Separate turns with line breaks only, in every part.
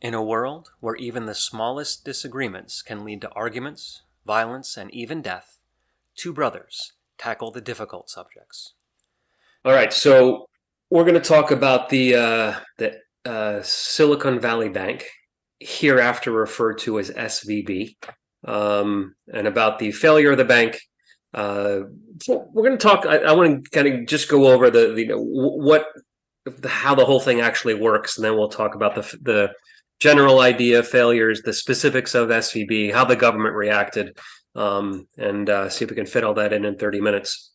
In a world where even the smallest disagreements can lead to arguments, violence, and even death, two brothers tackle the difficult subjects.
All right, so we're going to talk about the uh, the uh, Silicon Valley Bank, hereafter referred to as SVB, um, and about the failure of the bank. Uh, we're going to talk. I, I want to kind of just go over the, the what how the whole thing actually works, and then we'll talk about the the general idea of failures, the specifics of SVB, how the government reacted, um, and uh, see if we can fit all that in in 30 minutes.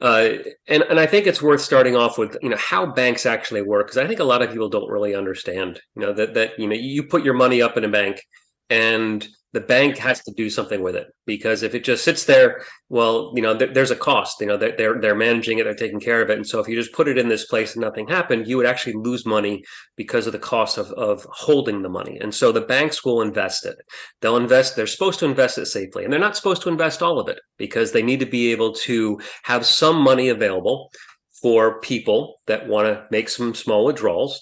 Uh, and and I think it's worth starting off with you know how banks actually work because I think a lot of people don't really understand you know that that you know you put your money up in a bank and the bank has to do something with it because if it just sits there well you know th there's a cost you know they're, they're they're managing it they're taking care of it. And so if you just put it in this place and nothing happened you would actually lose money because of the cost of, of holding the money. And so the banks will invest it. They'll invest they're supposed to invest it safely and they're not supposed to invest all of it because they need to be able to have some money available for people that want to make some small withdrawals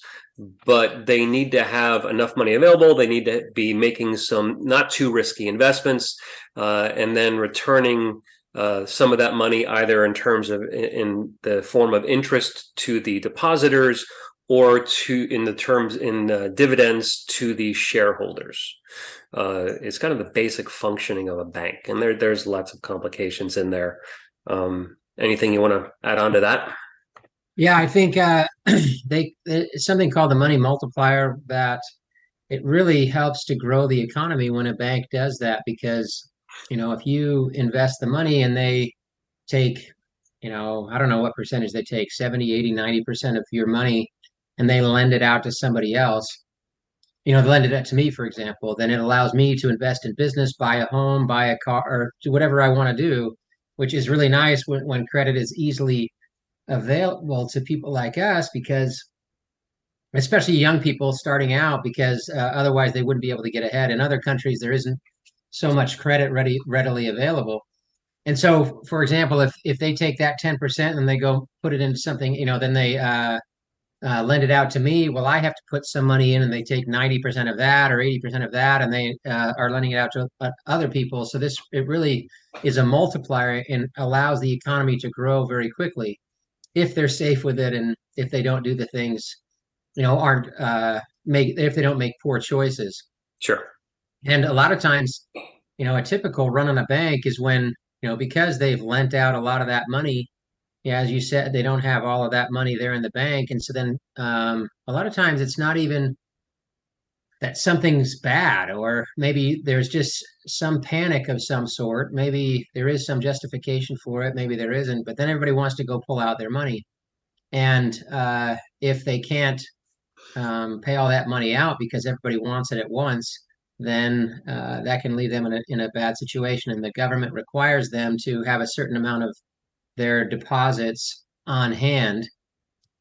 but they need to have enough money available. They need to be making some not too risky investments uh, and then returning uh, some of that money either in terms of in the form of interest to the depositors or to in the terms in uh, dividends to the shareholders. Uh, it's kind of the basic functioning of a bank, and there there's lots of complications in there. Um, anything you want to add on to that?
Yeah, I think uh, they it's something called the money multiplier that it really helps to grow the economy when a bank does that because you know if you invest the money and they take you know I don't know what percentage they take 70 80 90% of your money and they lend it out to somebody else you know they lend it out to me for example then it allows me to invest in business buy a home buy a car or do whatever I want to do which is really nice when, when credit is easily available to people like us because especially young people starting out because uh, otherwise they wouldn't be able to get ahead. In other countries there isn't so much credit ready readily available. And so for example if if they take that 10% and they go put it into something you know then they uh, uh, lend it out to me well i have to put some money in and they take 90% of that or 80% of that and they uh, are lending it out to uh, other people. So this it really is a multiplier and allows the economy to grow very quickly if they're safe with it and if they don't do the things, you know, aren't uh, make if they don't make poor choices.
Sure.
And a lot of times, you know, a typical run on a bank is when you know because they've lent out a lot of that money. Yeah, as you said, they don't have all of that money there in the bank, and so then um, a lot of times it's not even that something's bad or maybe there's just some panic of some sort. Maybe there is some justification for it maybe there isn't but then everybody wants to go pull out their money. And uh, if they can't um, pay all that money out because everybody wants it at once then uh, that can leave them in a, in a bad situation. And the government requires them to have a certain amount of their deposits on hand.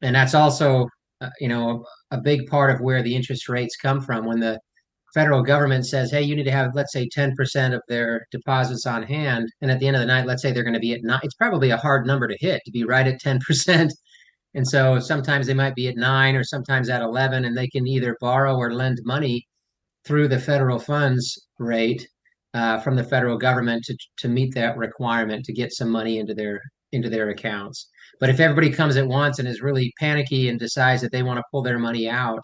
And that's also uh, you know a big part of where the interest rates come from when the federal government says, hey, you need to have, let's say, 10% of their deposits on hand. And at the end of the night, let's say they're going to be at nine. It's probably a hard number to hit to be right at 10%. And so sometimes they might be at nine or sometimes at 11, and they can either borrow or lend money through the federal funds rate uh, from the federal government to, to meet that requirement to get some money into their into their accounts. But if everybody comes at once and is really panicky and decides that they want to pull their money out,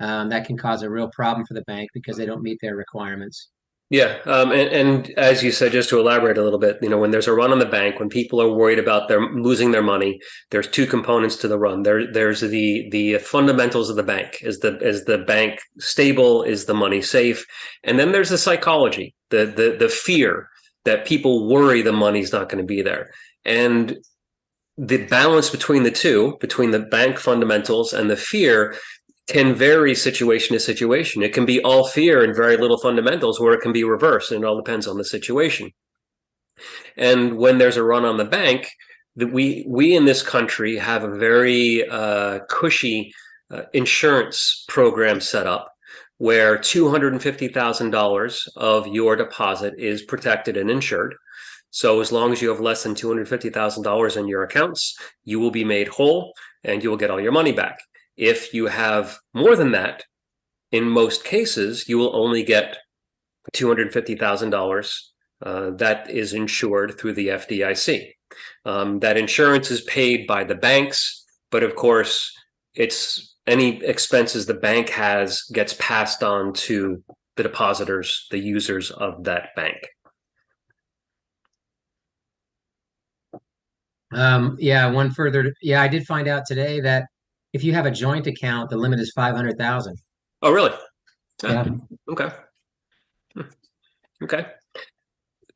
um, that can cause a real problem for the bank because they don't meet their requirements.
Yeah, um, and, and, as you said, just to elaborate a little bit, you know, when there's a run on the bank, when people are worried about their losing their money, there's two components to the run. There, there's the the fundamentals of the bank. Is the is the bank stable? Is the money safe? And then there's the psychology, the the the fear that people worry the money's not going to be there. And the balance between the two, between the bank fundamentals and the fear, can vary situation to situation. It can be all fear and very little fundamentals, or it can be reversed, and it all depends on the situation. And when there's a run on the bank, that we we in this country have a very uh, cushy uh, insurance program set up where $250,000 of your deposit is protected and insured. So as long as you have less than $250,000 in your accounts, you will be made whole and you will get all your money back. If you have more than that, in most cases, you will only get $250,000 uh, that is insured through the FDIC. Um, that insurance is paid by the banks, but of course, it's any expenses the bank has gets passed on to the depositors, the users of that bank.
Um, yeah, one further. Yeah, I did find out today that if you have a joint account, the limit is five hundred thousand.
Oh, really?
Yeah.
Okay. Hmm. Okay.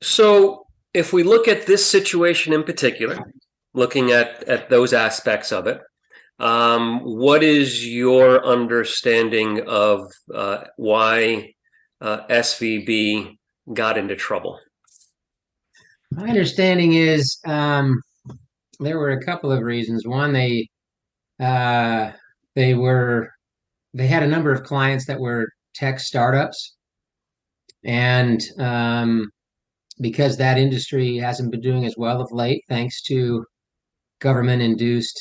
So if we look at this situation in particular, looking at at those aspects of it, um, what is your understanding of uh, why uh, SVB got into trouble?
My understanding is um, there were a couple of reasons. One, they uh, they were they had a number of clients that were tech startups, and um, because that industry hasn't been doing as well of late, thanks to government-induced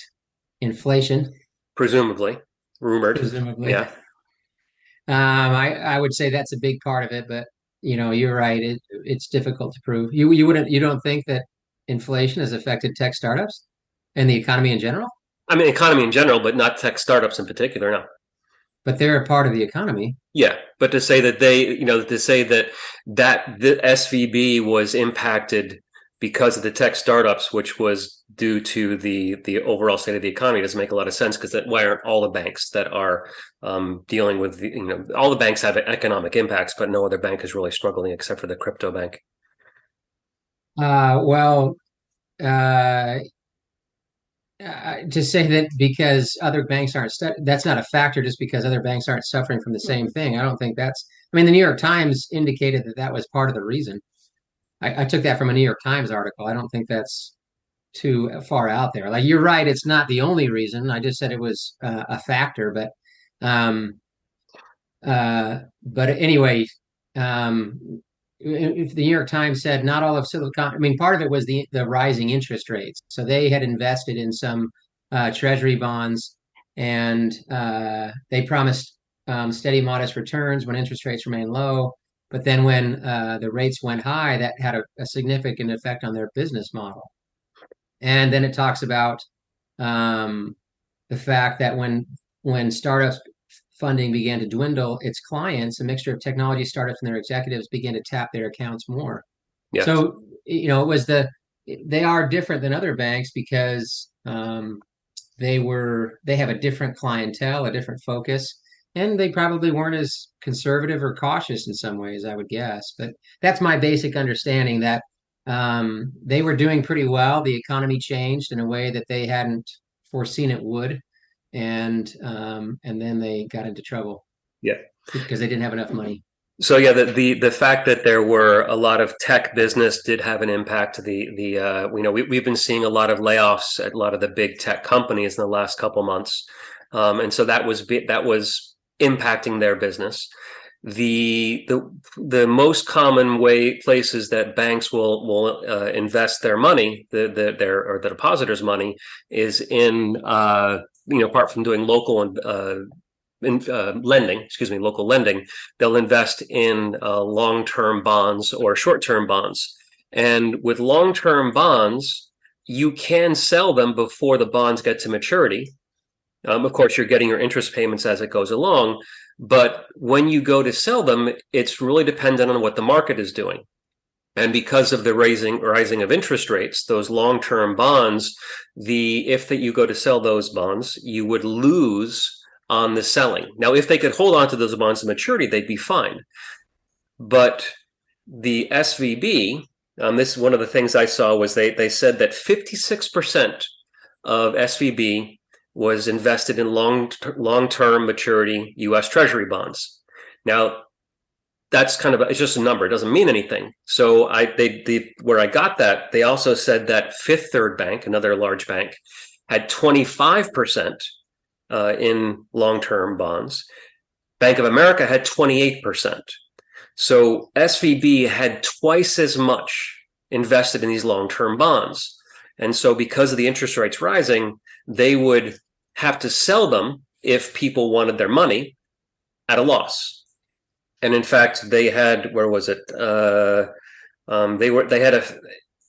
inflation,
Presumably, rumored.
presumably.
Yeah.
Um, I I would say that's a big part of it, but you know, you're right. It it's difficult to prove. You you wouldn't you don't think that inflation has affected tech startups and the economy in general?
I mean, economy in general, but not tech startups in particular. No.
But they're a part of the economy.
Yeah, but to say that they, you know, to say that that the SVB was impacted because of the tech startups, which was due to the the overall state of the economy, doesn't make a lot of sense because that why aren't all the banks that are um, dealing with the, you know all the banks have economic impacts, but no other bank is really struggling except for the crypto bank.
Uh, well, uh, uh, to say that because other banks aren't stu- that's not a factor just because other banks aren't suffering from the same thing. I don't think that's. I mean, the New York Times indicated that that was part of the reason. I, I took that from a New York Times article. I don't think that's too far out there. Like you're right, it's not the only reason. I just said it was uh, a factor, but um, uh, but anyway, um, if the New York Times said not all of Silicon, I mean, part of it was the the rising interest rates. So they had invested in some uh, Treasury bonds, and uh, they promised um, steady, modest returns when interest rates remain low. But then when uh, the rates went high, that had a, a, significant effect on their business model. And then it talks about um, the fact that when when startups funding began to dwindle, its clients, a mixture of technology startups and their executives, began to tap their accounts more. Yes. So you know, it was the they are different than other banks because um, they were they have a different clientele, a different focus, and they probably weren't as conservative or cautious in some ways, I would guess. But that's my basic understanding that um, they were doing pretty well. The economy changed in a way that they hadn't foreseen it would, and um, and then they got into trouble.
Yeah,
because they didn't have enough money.
So yeah, the, the the fact that there were a lot of tech business did have an impact. The the uh, you know we we've been seeing a lot of layoffs at a lot of the big tech companies in the last couple months, um, and so that was that was impacting their business the the the most common way places that banks will will uh, invest their money the, the their or the depositors money is in uh, you know apart from doing local and uh, in, uh, lending excuse me local lending they'll invest in uh, long-term bonds or short-term bonds and with long-term bonds you can sell them before the bonds get to maturity um, of course you're getting your interest payments as it goes along but when you go to sell them, it's really dependent on what the market is doing. And because of the raising rising of interest rates, those long-term bonds, the if that you go to sell those bonds, you would lose on the selling. Now, if they could hold on to those bonds to maturity, they'd be fine. But the SVB, um, this is one of the things I saw was they they said that 56% of SVB was invested in long long-term maturity U.S. Treasury bonds. Now, that's kind of it's just a number; it doesn't mean anything. So I they the where I got that they also said that Fifth Third Bank, another large bank, had 25 percent uh, in long-term bonds. Bank of America had 28 percent. So SVB had twice as much invested in these long-term bonds. And so because of the interest rates rising, they would have to sell them if people wanted their money at a loss. And in fact, they had where was it? Uh, um, they were they had a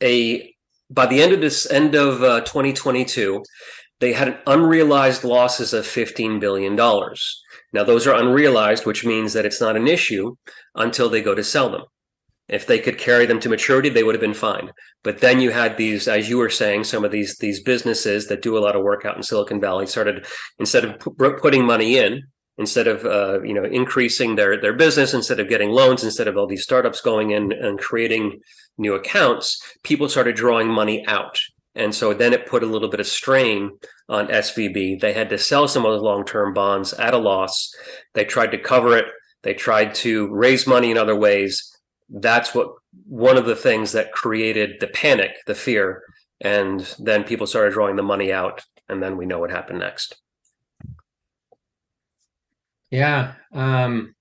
a by the end of this end of uh, 2022, they had unrealized losses of 15 billion dollars. Now those are unrealized, which means that it's not an issue until they go to sell them. If they could carry them to maturity, they would have been fine. But then you had these, as you were saying, some of these these businesses that do a lot of work out in Silicon Valley started instead of putting money in, instead of uh, you know increasing their their business, instead of getting loans, instead of all these startups going in and creating new accounts, people started drawing money out. And so then it put a little bit of strain on SVB. They had to sell some of those long-term bonds at a loss. They tried to cover it. They tried to raise money in other ways that's what one of the things that created the panic, the fear, and then people started drawing the money out, and then we know what happened next.
Yeah. Um,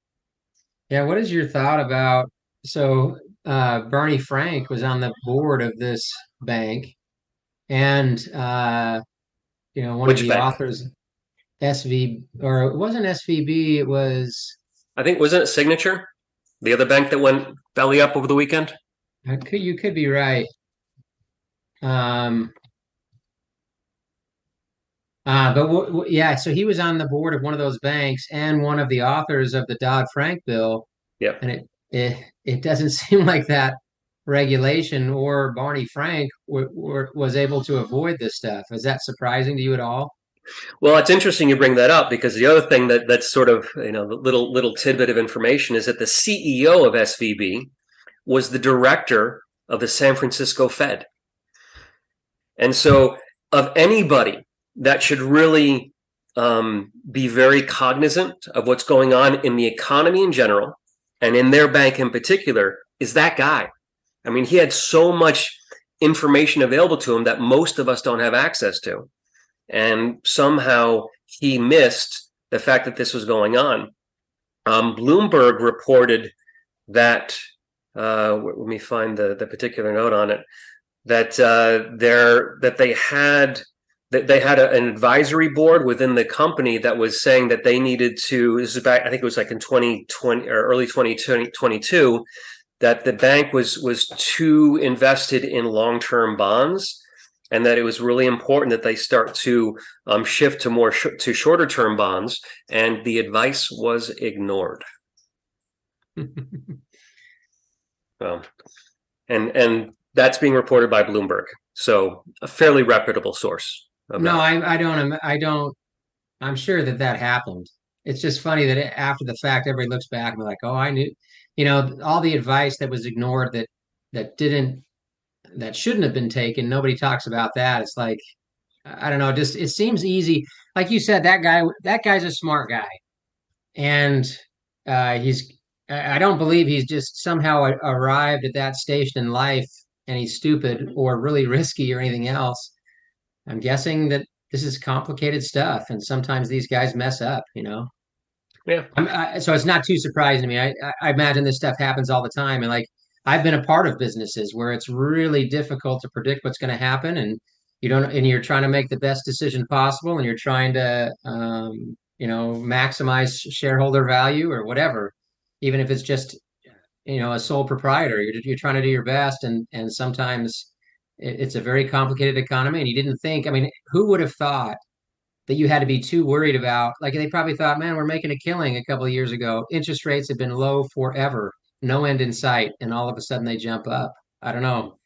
yeah. What is your thought about? So uh, Barney Frank was on the board of this bank, and uh, you know one
Which
of the
bank?
authors, SV, or it wasn't SVB. It was.
I think wasn't it Signature? The other bank that went belly up over the weekend?
I could you could be right. Um, uh, but w- w- yeah, so he was on the board of one of those banks and one of the authors of the Dodd Frank bill.
Yeah.
And it it it doesn't seem like that regulation or Barney Frank w- w- was able to avoid this stuff. Is that surprising to you at all?
Well, it's interesting you bring that up because the other thing that that's sort of you know little little tidbit of information is that the CEO of SVB was the director of the San Francisco Fed, and so of anybody that should really um, be very cognizant of what's going on in the economy in general and in their bank in particular is that guy. I mean, he had so much information available to him that most of us don't have access to and somehow he missed the fact that this was going on. Um, Bloomberg reported that. Uh, let me find the the particular note on it. That uh, there that they had that they had a, an advisory board within the company that was saying that they needed to. This is back. I think it was like in 2020 or early 2022 that the bank was was too invested in long term bonds and that it was really important that they start to um, shift to more sh- to shorter term bonds and the advice was ignored well and and that's being reported by bloomberg so a fairly reputable source
no I, I don't i don't i'm sure that that happened it's just funny that after the fact everybody looks back and be like oh i knew you know all the advice that was ignored that that didn't that shouldn't have been taken. Nobody talks about that. It's like I don't know, just it seems easy. Like you said, that guy that guy's a smart guy. And uh he's I don't believe he's just somehow arrived at that station in life and he's stupid or really risky or anything else. I'm guessing that this is complicated stuff and sometimes these guys mess up, you know.
Yeah.
I, so it's not too surprising to me. I, I imagine this stuff happens all the time, and like I've been a part of businesses where it's really difficult to predict what's going to happen, and you don't, and you're trying to make the best decision possible, and you're trying to, um, you know, maximize shareholder value or whatever, even if it's just, you know, a sole proprietor. You're you're trying to do your best, and and sometimes it's a very complicated economy, and you didn't think. I mean, who would have thought? that you had to be too worried about. Like they probably thought, man, we're making a killing a couple of years ago. Interest rates have been low forever no end in sight, and all of a sudden they jump up. I don't know.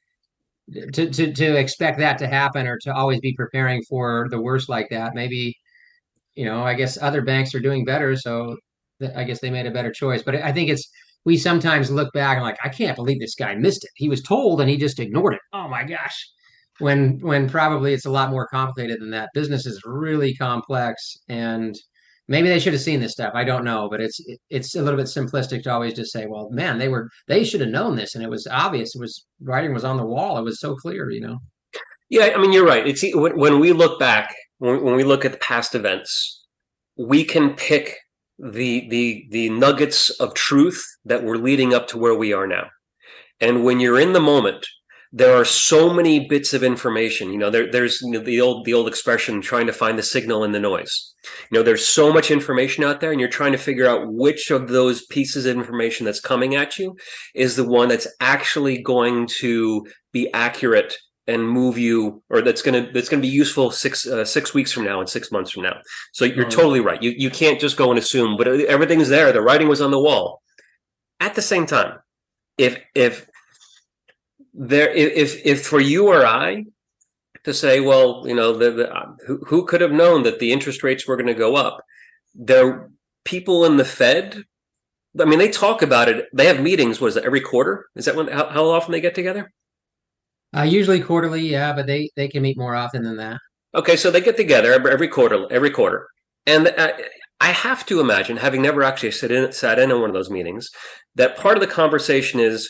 To, to to expect that to happen or to always be preparing for the worst like that, maybe, you know, I guess other banks are doing better, so I guess they made a better choice. But I think it's we sometimes look back and like, I can't believe this guy missed it. He was told and he just ignored it. Oh my gosh. When when probably it's a lot more complicated than that. Business is really complex and maybe they should have seen this stuff. I don't know, but it's it's a little bit simplistic to always just say, "Well, man, they were they should have known this, and it was obvious. It was writing was on the wall. It was so clear, you know."
Yeah, I mean, you're right. It's when, we look back, when, when we look at the past events, we can pick the the the nuggets of truth that were leading up to where we are now. And when you're in the moment, there are so many bits of information. You know, there, there's you know, the old the old expression, trying to find the signal in the noise. You know, there's so much information out there, and you're trying to figure out which of those pieces of information that's coming at you is the one that's actually going to be accurate and move you, or that's gonna that's gonna be useful six uh, six weeks from now and six months from now. So you're totally right. You you can't just go and assume, but everything's there. The writing was on the wall. At the same time, if if there if if for you or I to say, well, you know, the, the who, who could have known that the interest rates were going to go up? There, people in the Fed. I mean, they talk about it. They have meetings. What is it? Every quarter? Is that when? How, how often they get together?
Uh, usually quarterly, yeah, but they they can meet more often than that.
Okay, so they get together every quarter, every quarter, and uh, I have to imagine, having never actually sat in sat in on one of those meetings, that part of the conversation is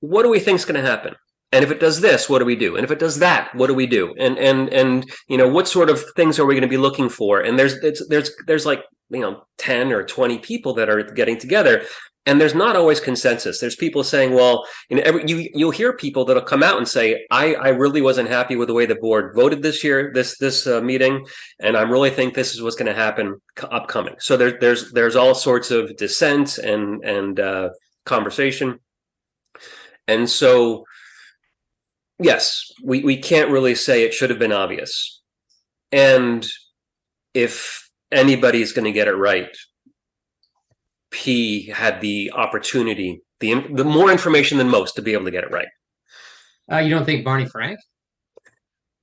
what do we think is going to happen? And if it does this, what do we do? And if it does that, what do we do? And and and you know, what sort of things are we going to be looking for? And there's there's there's like you know 10 or 20 people that are getting together and there's not always consensus. There's people saying well you know every, you you'll hear people that'll come out and say i i really wasn't happy with the way the board voted this year this this uh, meeting and i really think this is what's going to happen upcoming. So there, there's there's all sorts of dissent and and uh, conversation. And so, yes, we, we can't really say it should have been obvious. And if anybody's going to get it right, P had the opportunity, the, the more information than most to be able to get it right.
Uh, you don't think Barney Frank?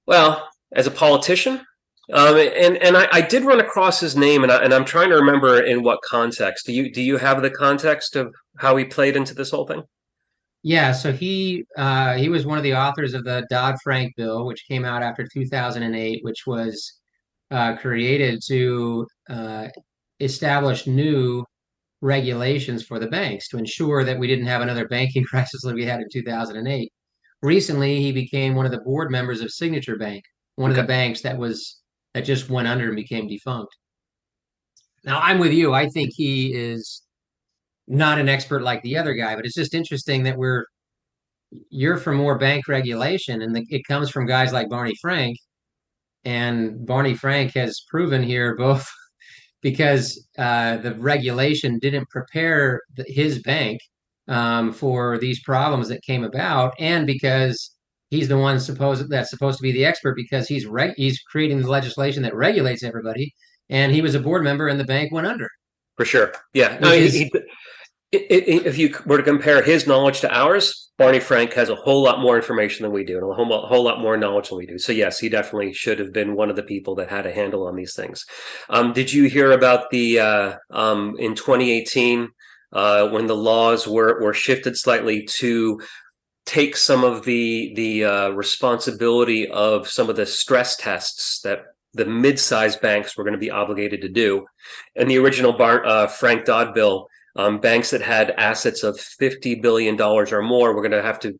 Well, as a politician, um, and and I, I, did run across his name, and, I, and I'm trying to remember in what context. Do you do you have the context of how he played into this whole thing?
Yeah, so he uh, he was one of the authors of the Dodd Frank bill, which came out after 2008, which was uh, created to uh, establish new regulations for the banks to ensure that we didn't have another banking crisis like we had in 2008. Recently, he became one of the board members of Signature Bank, one okay. of the banks that was that just went under and became defunct. Now, I'm with you. I think he is not an expert like the other guy, but it's just interesting that we're you're for more bank regulation, and the, it comes from guys like Barney Frank, and Barney Frank has proven here both because uh, the regulation didn't prepare the, his bank um, for these problems that came about, and because he's the one supposed that's supposed to be the expert because he's reg- he's creating the legislation that regulates everybody, and he was a board member, and the bank went under.
For sure, yeah. No, he, he, if you were to compare his knowledge to ours, Barney Frank has a whole lot more information than we do, and a whole, whole lot more knowledge than we do. So yes, he definitely should have been one of the people that had a handle on these things. Um, did you hear about the uh, um, in 2018 uh, when the laws were were shifted slightly to take some of the the uh, responsibility of some of the stress tests that the mid-sized banks were going to be obligated to do, and the original Bar- uh, Frank Dodd bill um, banks that had assets of $50 billion or more were going to have to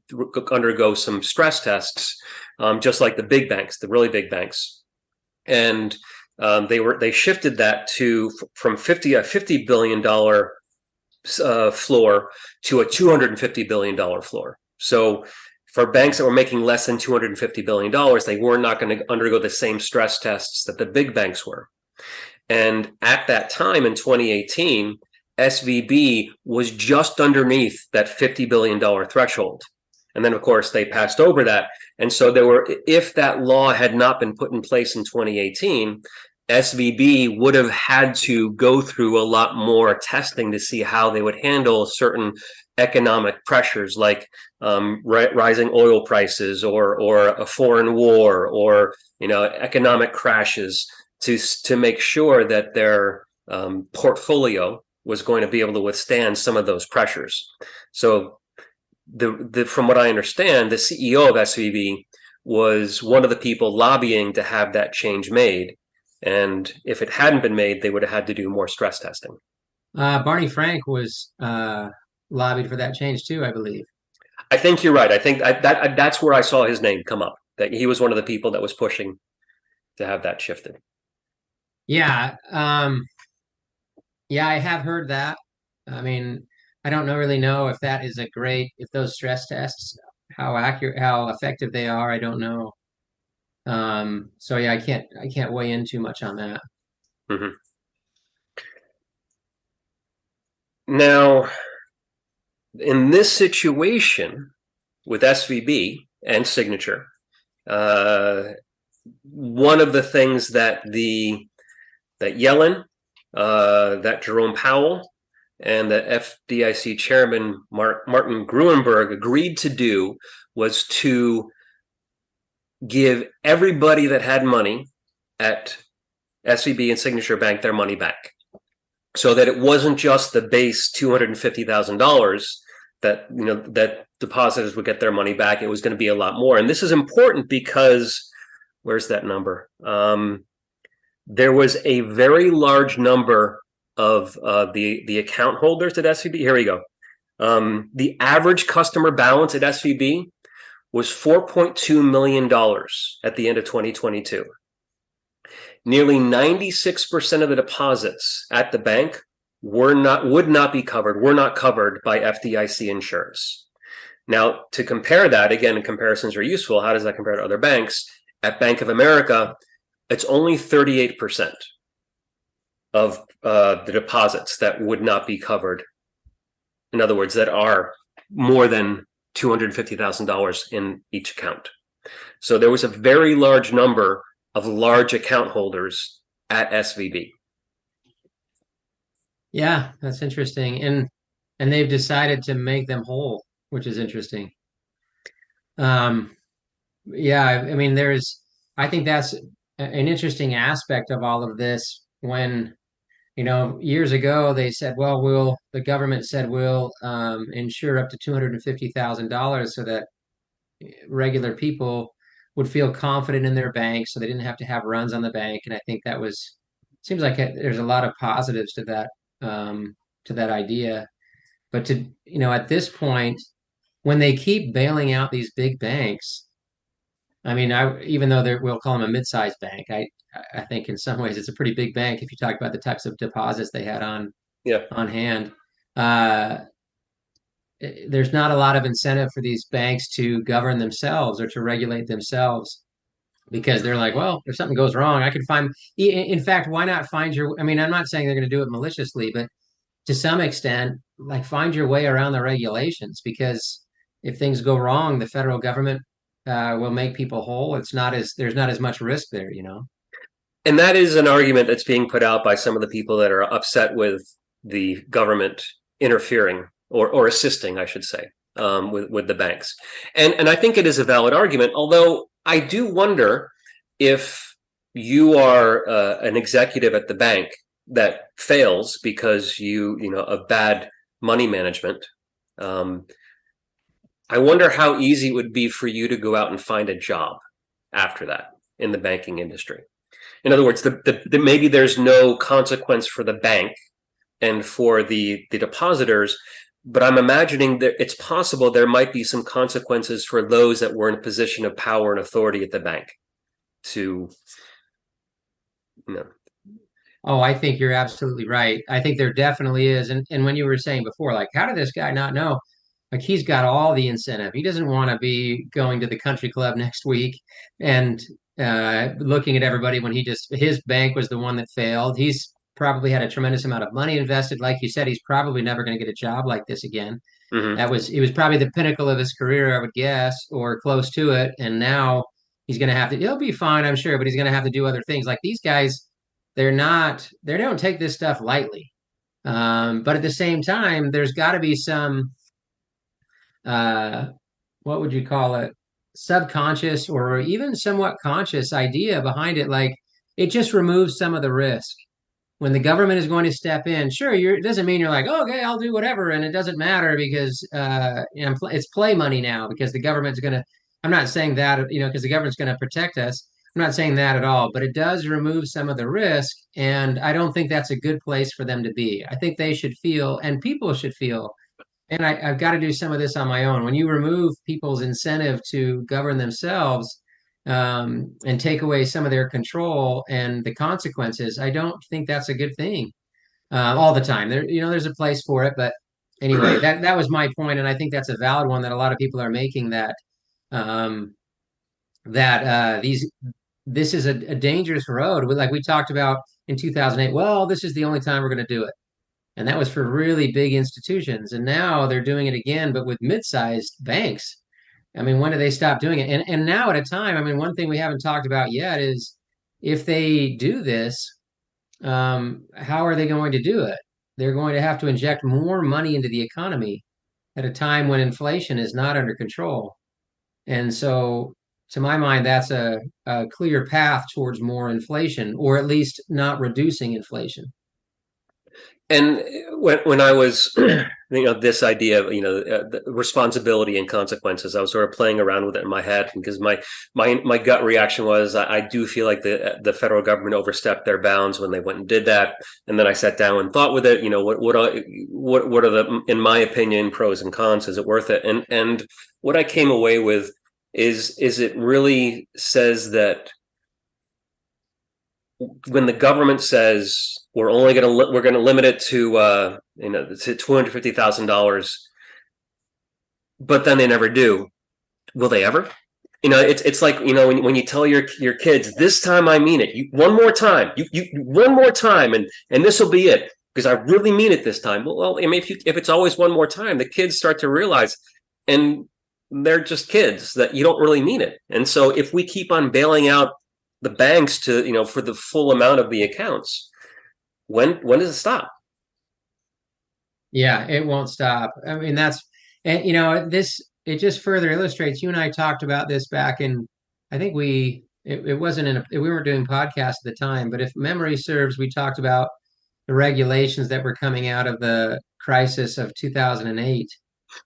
undergo some stress tests, um, just like the big banks, the really big banks. And um, they were they shifted that to from 50 a $50 billion uh, floor to a $250 billion floor. So for banks that were making less than $250 billion, they were not going to undergo the same stress tests that the big banks were. And at that time in 2018, SVB was just underneath that $50 billion threshold. And then, of course, they passed over that. And so there were, if that law had not been put in place in 2018, SVB would have had to go through a lot more testing to see how they would handle certain economic pressures like um, ri rising oil prices or or a foreign war or you know economic crashes to to make sure that their um, portfolio was going to be able to withstand some of those pressures. So the, the from what I understand, the CEO of SVB was one of the people lobbying to have that change made. And if it hadn't been made, they would have had to do more stress testing.
Uh, Barney Frank was uh, lobbied for that change too, I believe.
I think you're right. I think I, that that's where I saw his name come up. That he was one of the people that was pushing to have that shifted.
Yeah, um, yeah, I have heard that. I mean, I don't know really know if that is a great if those stress tests how accurate, how effective they are. I don't know. Um, so yeah, I can't I can't weigh in too much on that.
Mm-hmm. Now, in this situation with SVB and Signature, uh, one of the things that the that Yellen, uh, that Jerome Powell, and the FDIC chairman Martin Gruenberg agreed to do was to give everybody that had money at SVB and Signature Bank their money back, so that it wasn't just the base two hundred and fifty thousand dollars that you know that depositors would get their money back. It was going to be a lot more, and this is important because where's that number? Um, there was a very large number of uh, the the account holders at SVB. Here we go. Um, the average customer balance at SVB was $4.2 million at the end of 2022. Nearly 96% of the deposits at the bank were not would not be covered, were not covered by FDIC insurance. Now, to compare that, again, comparisons are useful. How does that compare to other banks? At Bank of America, it's only 38% of uh, the deposits that would not be covered. In other words, that are more than $250,000 in each account. So there was a very large number of large account holders at SVB.
Yeah, that's interesting. And and they've decided to make them whole, which is interesting. Um yeah, I, I mean there's I think that's an interesting aspect of all of this when you know, years ago they said, well, we'll the government said we'll um, insure up to two hundred and fifty thousand dollars so that regular people would feel confident in their bank, so they didn't have to have runs on the bank. And I think that was seems like it, there's a lot of positives to that um, to that idea. But to you know, at this point, when they keep bailing out these big banks, I mean, I even though they're we'll call them a mid-sized bank, I I think in some ways it's a pretty big bank if you talk about the types of deposits they had on
yeah
on hand. Uh, there's not a lot of incentive for these banks to govern themselves or to regulate themselves because they're like, well, if something goes wrong, I can find. In fact, why not find your? I mean, I'm not saying they're going to do it maliciously, but to some extent, like find your way around the regulations because if things go wrong, the federal government uh, will make people whole. It's not as there's not as much risk there, you know.
And that is an argument that's being put out by some of the people that are upset with the government interfering or, or assisting, I should say, um, with, with the banks. And, and I think it is a valid argument, although I do wonder if you are uh, an executive at the bank that fails because you, you know, of bad money management. Um, I wonder how easy it would be for you to go out and find a job after that in the banking industry. In other words, the, the, the, maybe there's no consequence for the bank and for the, the depositors, but I'm imagining that it's possible there might be some consequences for those that were in a position of power and authority at the bank to, you know.
Oh, I think you're absolutely right. I think there definitely is. And and when you were saying before, like, how did this guy not know? Like he's got all the incentive. He doesn't want to be going to the country club next week and uh, looking at everybody when he just his bank was the one that failed. He's probably had a tremendous amount of money invested. Like you said, he's probably never going to get a job like this again. Mm-hmm. That was it was probably the pinnacle of his career, I would guess, or close to it. And now he's going to have to. He'll be fine, I'm sure, but he's going to have to do other things. Like these guys, they're not. They don't take this stuff lightly. Um, but at the same time, there's got to be some. Uh, what would you call it? subconscious or even somewhat conscious idea behind it. Like it just removes some of the risk. When the government is going to step in, sure, it doesn't mean you're like, oh, okay, I'll do whatever, and it doesn't matter because uh, you know, it's play money now because the government's going to. I'm not saying that you know because the government's going to protect us. I'm not saying that at all, but it does remove some of the risk, and I don't think that's a good place for them to be. I think they should feel, and people should feel, and I, have got to do some of this on my own. When you remove people's incentive to govern themselves um, and take away some of their control and the consequences, I don't think that's a good thing uh, all the time. There, you know, there's a place for it, but anyway, that that was my point, and I think that's a valid one that a lot of people are making that um, that uh, these this is a, a dangerous road. Like we talked about in 2008. Well, this is the only time we're going to do it, and that was for really big institutions. And now they're doing it again, but with mid-sized banks. I mean, when do they stop doing it? And and now at a time, I mean, one thing we haven't talked about yet is if they do this, um, how are they going to do it? They're going to have to inject more money into the economy at a time when inflation is not under control. And so, to my mind, that's a, a clear path towards more inflation, or at least not reducing inflation
and when when I was, you know, this idea of you know uh, responsibility and consequences, I was sort of playing around with it in my head because my my my gut reaction was I, I, do feel like the the federal government overstepped their bounds when they went and did that, and then I sat down and thought with it, you know, what what are, what what are the in my opinion pros and cons? Is it worth it? And and what I came away with is is it really says that when the government says we're only going to we're going to limit it to uh, you know to two hundred fifty thousand dollars, but then they never do. Will they ever? You know, it's it's like you know when, when you tell your your kids this time I mean it. You, one more time, you you one more time, and and this will be it because I really mean it this time. Well, well I mean if you if it's always one more time, the kids start to realize, and they're just kids that you don't really mean it. And so if we keep on bailing out the banks to you know for the full amount of the accounts when when does it stop?
Yeah it won't stop. I mean that's and you know this it just further illustrates you and i talked about this back in i think we it, it wasn't in a, we weren't doing podcasts at the time but if memory serves we talked about the regulations that were coming out of the crisis of 2008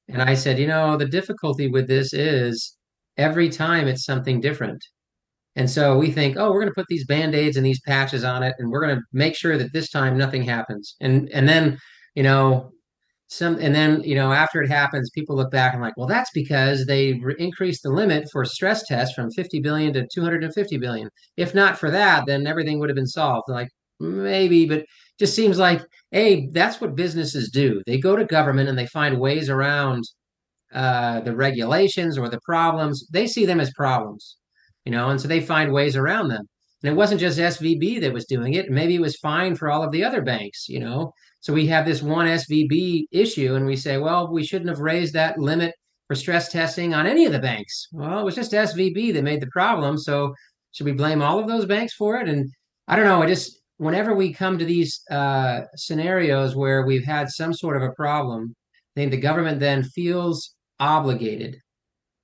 and i said you know the difficulty with this is every time it's something different and so we think, oh, we're going to put these band-aids and these patches on it, and we're going to make sure that this time nothing happens. And and then, you know, some and then you know after it happens, people look back and like, well, that's because they re- increased the limit for stress tests from 50 billion to 250 billion. If not for that, then everything would have been solved. Like maybe, but just seems like, hey, that's what businesses do. They go to government and they find ways around uh, the regulations or the problems. They see them as problems you know, and so they find ways around them. And it wasn't just SVB that was doing it. Maybe it was fine for all of the other banks, you know. So we have this one SVB issue, and we say, well, we shouldn't have raised that limit for stress testing on any of the banks. Well, it was just SVB that made the problem. So should we blame all of those banks for it? And I don't know. I just whenever we come to these uh, scenarios where we've had some sort of a problem, I think the government then feels obligated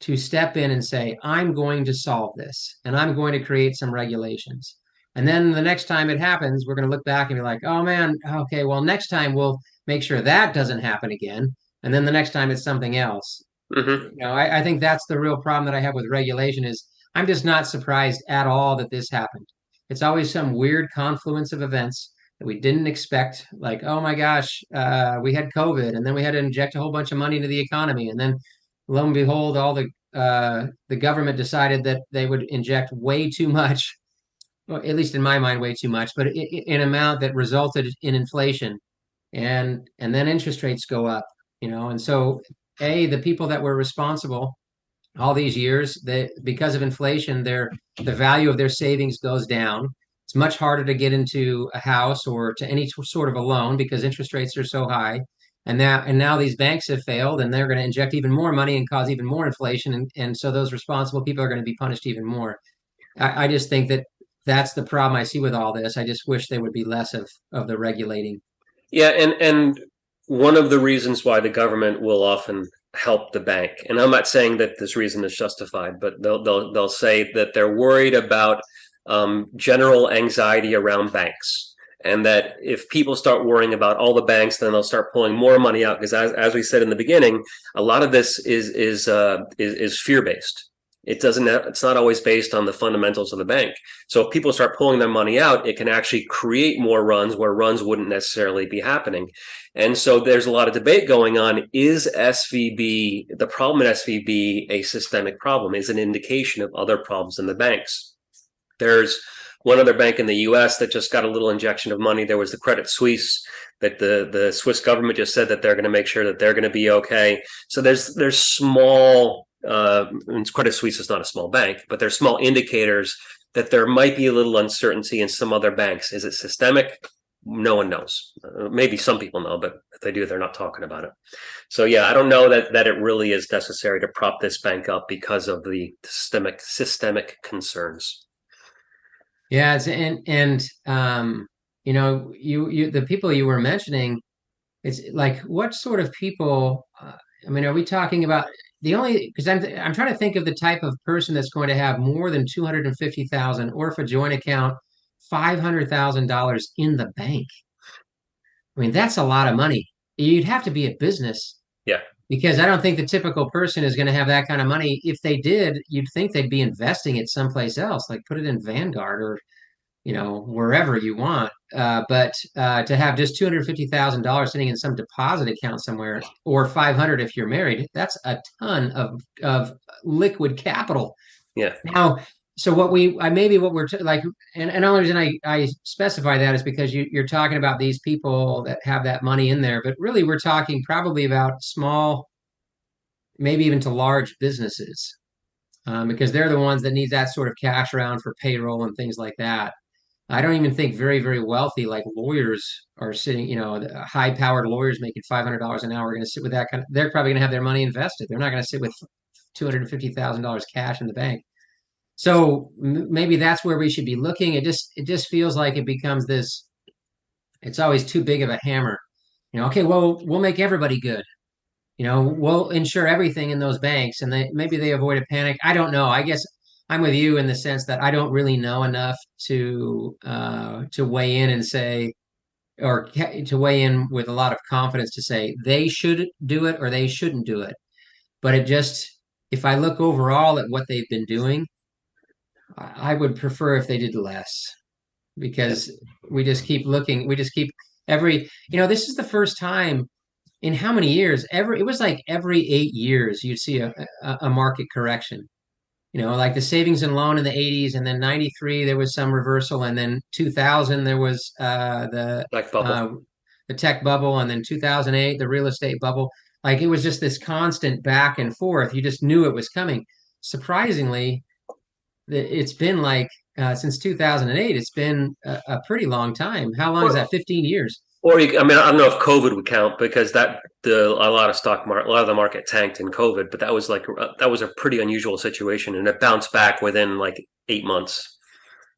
to step in and say, I'm going to solve this and I'm going to create some regulations. And then the next time it happens, we're going to look back and be like, oh man, okay, well, next time we'll make sure that doesn't happen again. And then the next time it's something else. Mm-hmm. You know, I, I think that's the real problem that I have with regulation is I'm just not surprised at all that this happened. It's always some weird confluence of events that we didn't expect. Like, oh my gosh, uh, we had COVID, and then we had to inject a whole bunch of money into the economy, and then lo and behold, all the uh, the government decided that they would inject way too much, well, at least in my mind, way too much, but in an amount that resulted in inflation, and and then interest rates go up, you know, and so a the people that were responsible all these years that because of inflation their the value of their savings goes down. It's much harder to get into a house or to any sort of a loan because interest rates are so high and now and now these banks have failed and they're going to inject even more money and cause even more inflation and, and so those responsible people are going to be punished even more. I, I just think that that's the problem i see with all this. I just wish there would be less of of the regulating.
Yeah and and one of the reasons why the government will often help the bank and i'm not saying that this reason is justified but they'll they'll, they'll say that they're worried about um, general anxiety around banks and that if people start worrying about all the banks then they'll start pulling more money out because as, as we said in the beginning a lot of this is is uh, is, is fear based it doesn't it's not always based on the fundamentals of the bank. So if people start pulling their money out it can actually create more runs where runs wouldn't necessarily be happening. And so there's a lot of debate going on is svb the problem at svb a systemic problem? Is an indication of other problems in the banks? There's one other bank in the U.S. that just got a little injection of money. There was the Credit Suisse that the the Swiss government just said that they're going to make sure that they're going to be okay. So there's there's small. Uh, Credit Suisse is not a small bank, but there's small indicators that there might be a little uncertainty in some other banks. Is it systemic? No one knows. Uh, maybe some people know, but if they do, they're not talking about it. So yeah, I don't know that that it really is necessary to prop this bank up because of the systemic systemic concerns.
Yeah, it's, and and um, you know, you you the people you were mentioning, it's like what sort of people? Uh, I mean, are we talking about the only because I'm I'm trying to think of the type of person that's going to have more than two hundred and fifty thousand, or a joint account, five hundred thousand dollars in the bank. I mean, that's a lot of money. You'd have to be a business.
Yeah.
Because I don't think the typical person is going to have that kind of money. If they did, you'd think they'd be investing it someplace else, like put it in Vanguard or you know, wherever you want. Uh, but uh, to have just two hundred fifty thousand dollars sitting in some deposit account somewhere, or five hundred if you're married, that's a ton of of liquid capital.
Yeah.
Now, so what we, I maybe what we're t- like, and, and only reason I I specify that is because you you're talking about these people that have that money in there, but really we're talking probably about small, maybe even to large businesses. Um, because they're the ones that need that sort of cash around for payroll and things like that. I don't even think very, very wealthy like lawyers are sitting, you know, high powered lawyers making $500 an hour are going to sit with that kind of, they're probably going to have their money invested. They're not going to sit with $250,000 cash in the bank. So maybe that's where we should be looking. It just, it just feels like it becomes this, it's always too big of a hammer. You know, okay, well, we'll make everybody good. You know, we'll insure everything in those banks and they, maybe they avoid a panic. I don't know. I guess I'm with you in the sense that I don't really know enough to uh, to weigh in and say, or to weigh in with a lot of confidence to say they should do it or they shouldn't do it. But it just, if I look overall at what they've been doing, I would prefer if they did less because we just keep looking. We just keep every, you know, this is the first time in how many years? Every it was like every eight years you'd see a, a, a market correction you know, like the savings and loan in the 80s, and then 93 there was some reversal, and then 2000 there was uh, the
tech bubble. Uh,
the tech bubble, and then 2008 the real estate bubble. Like it was just this constant back and forth. You just knew it was coming. Surprisingly, it's been like uh, since 2008. It's been a, a, pretty long time. How long well, is that? 15 years.
Or you, I mean, I don't know if COVID would count because that the a lot of stock market, a lot of the market tanked in COVID, but that was like uh, that was a pretty unusual situation, and it bounced back within like eight months.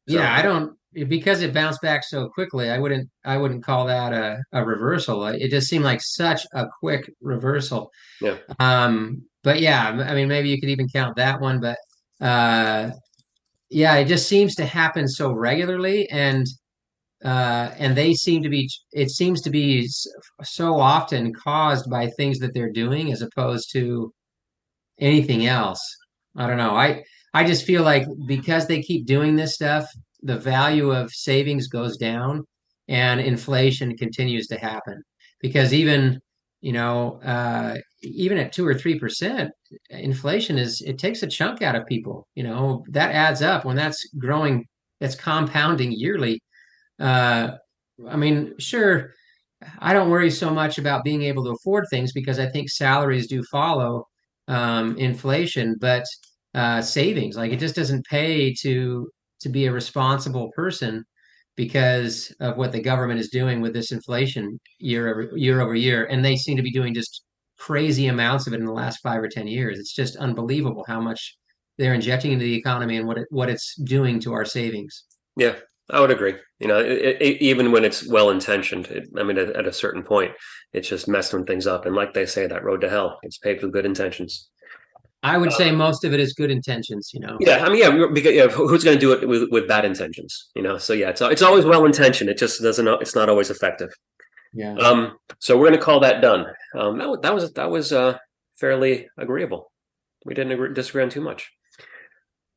So. Yeah, I don't because it bounced back so quickly. I wouldn't I wouldn't call that a, a reversal. It just seemed like such a quick reversal.
Yeah.
Um. But yeah, I mean, maybe you could even count that one, but uh, yeah, it just seems to happen so regularly, and uh, and they seem to be it seems to be so often caused by things that they're doing as opposed to anything else. I don't know. I i just feel like because they keep doing this stuff the value of savings goes down and inflation continues to happen because even you know uh, even at two or three percent inflation is it takes a chunk out of people you know that adds up when that's growing that's compounding yearly. Uh, I mean, sure, I don't worry so much about being able to afford things because I think salaries do follow um, inflation, but uh, savings, like it just doesn't pay to to be a responsible person because of what the government is doing with this inflation year over year over year, and they seem to be doing just crazy amounts of it in the last five or ten years. It's just unbelievable how much they're injecting into the economy and what it, what it's doing to our savings.
Yeah, I would agree. You know, it, it, even when it's well intentioned, I mean, at, at, a certain point, it's just messing things up. And like they say, that road to hell, it's paved with good intentions.
I would say most of it is good intentions. You know.
Yeah, I mean, yeah, because yeah, who's going to do it with, with bad intentions? You know, so yeah, it's it's always well intentioned. It just doesn't. It's not always effective.
Yeah.
Um. So we're going to call that done. Um. That, that was that was uh fairly agreeable. We didn't agree, disagree on too much.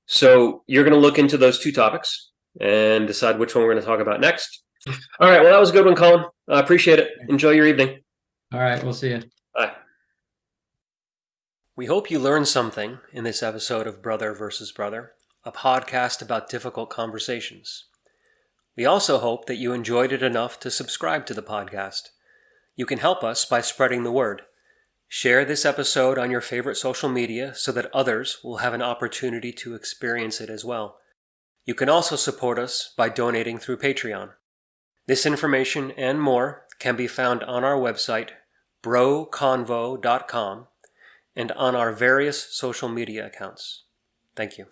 So you're going to look into those two topics and decide which one we're going to talk about next. All right. Well, that was a good one, Colin. I appreciate it. Enjoy your evening.
All right. We'll see you.
Bye.
We hope you learned something in this episode of Brother versus Brother, a podcast about difficult conversations.
We also hope that you enjoyed it enough to subscribe to the podcast. You can help us by spreading the word. Share this episode on your favorite social media so that others will have an opportunity to experience it as well. You can also support us by donating through Patreon. This information and more can be found on our website, broconvo.com, and on our various social media accounts. Thank you.